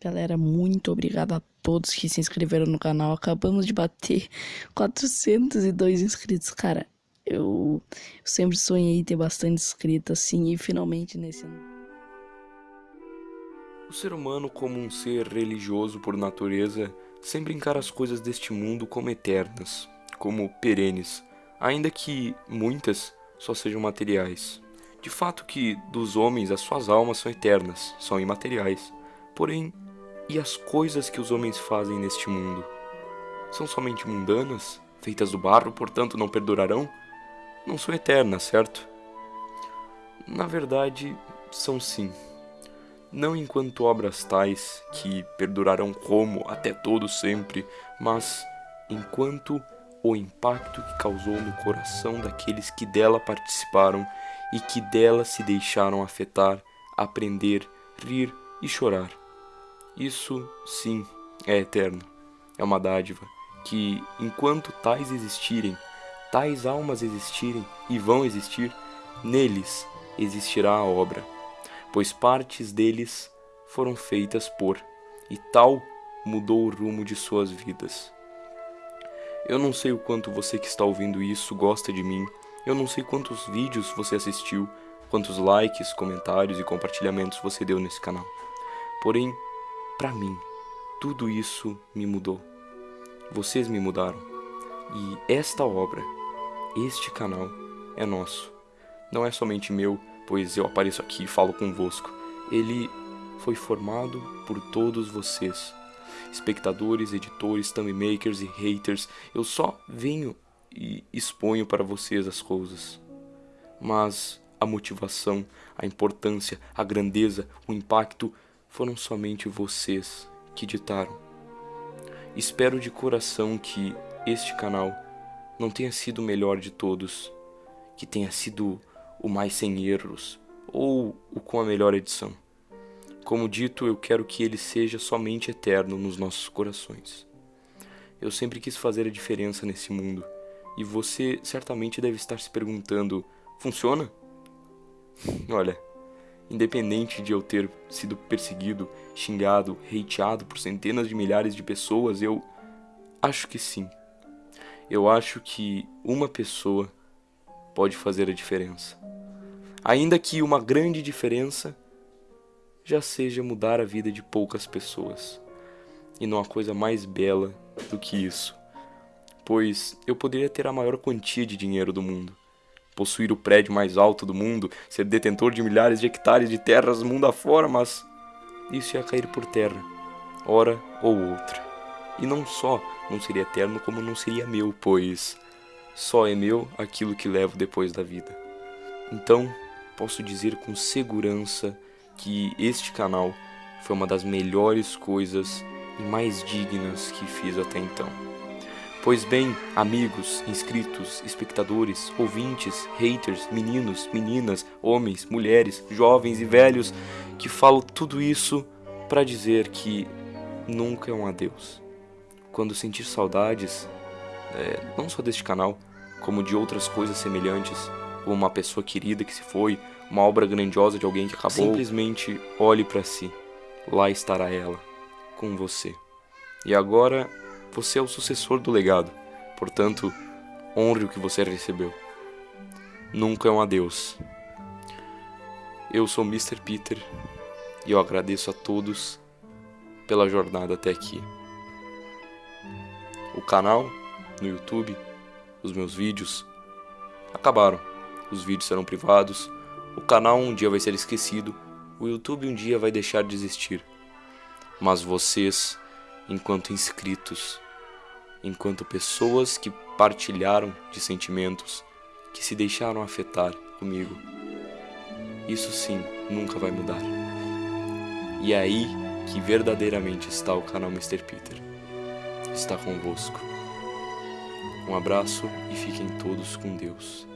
Galera, muito obrigado a todos que se inscreveram no canal. Acabamos de bater 402 inscritos, cara. Eu, eu sempre sonhei ter bastante inscritos assim e finalmente nesse ano. O ser humano, como um ser religioso por natureza, sempre encara as coisas deste mundo como eternas, como perenes, ainda que muitas só sejam materiais. De fato que dos homens as suas almas são eternas, são imateriais. Porém, e as coisas que os homens fazem neste mundo? São somente mundanas, feitas do barro, portanto não perdurarão? Não são eternas, certo? Na verdade, são sim. Não enquanto obras tais que perdurarão como até todo sempre, mas enquanto o impacto que causou no coração daqueles que dela participaram e que dela se deixaram afetar, aprender, rir e chorar. Isso, sim, é eterno. É uma dádiva que, enquanto tais existirem, tais almas existirem e vão existir, neles existirá a obra, pois partes deles foram feitas por, e tal mudou o rumo de suas vidas. Eu não sei o quanto você que está ouvindo isso gosta de mim, eu não sei quantos vídeos você assistiu, quantos likes, comentários e compartilhamentos você deu nesse canal. Porém, para mim, tudo isso me mudou. Vocês me mudaram. E esta obra, este canal, é nosso. Não é somente meu, pois eu apareço aqui e falo convosco. Ele foi formado por todos vocês. Espectadores, editores, thumbmakers e haters, eu só venho e exponho para vocês as coisas. Mas a motivação, a importância, a grandeza, o impacto foram somente vocês que ditaram. Espero de coração que este canal não tenha sido o melhor de todos, que tenha sido o mais sem erros ou o com a melhor edição. Como dito, eu quero que ele seja somente eterno nos nossos corações. Eu sempre quis fazer a diferença nesse mundo, e você certamente deve estar se perguntando: funciona? Olha, Independente de eu ter sido perseguido, xingado, hateado por centenas de milhares de pessoas, eu acho que sim. Eu acho que uma pessoa pode fazer a diferença. Ainda que uma grande diferença já seja mudar a vida de poucas pessoas. E não há coisa mais bela do que isso. Pois eu poderia ter a maior quantia de dinheiro do mundo possuir o prédio mais alto do mundo, ser detentor de milhares de hectares de terras mundo afora, mas isso ia cair por terra, hora ou outra. E não só não seria eterno, como não seria meu, pois só é meu aquilo que levo depois da vida. Então, posso dizer com segurança que este canal foi uma das melhores coisas e mais dignas que fiz até então. Pois bem, amigos, inscritos, espectadores, ouvintes, haters, meninos, meninas, homens, mulheres, jovens e velhos, que falo tudo isso para dizer que nunca é um adeus. Quando sentir saudades, é, não só deste canal, como de outras coisas semelhantes, como uma pessoa querida que se foi, uma obra grandiosa de alguém que acabou, simplesmente olhe para si. Lá estará ela, com você. E agora você é o sucessor do legado, portanto, honre o que você recebeu. Nunca é um adeus. Eu sou Mr. Peter e eu agradeço a todos pela jornada até aqui. O canal no YouTube, os meus vídeos acabaram. Os vídeos serão privados, o canal um dia vai ser esquecido, o YouTube um dia vai deixar de existir. Mas vocês enquanto inscritos, enquanto pessoas que partilharam de sentimentos, que se deixaram afetar comigo. Isso sim nunca vai mudar. E é aí que verdadeiramente está o canal Mr. Peter. Está convosco. Um abraço e fiquem todos com Deus.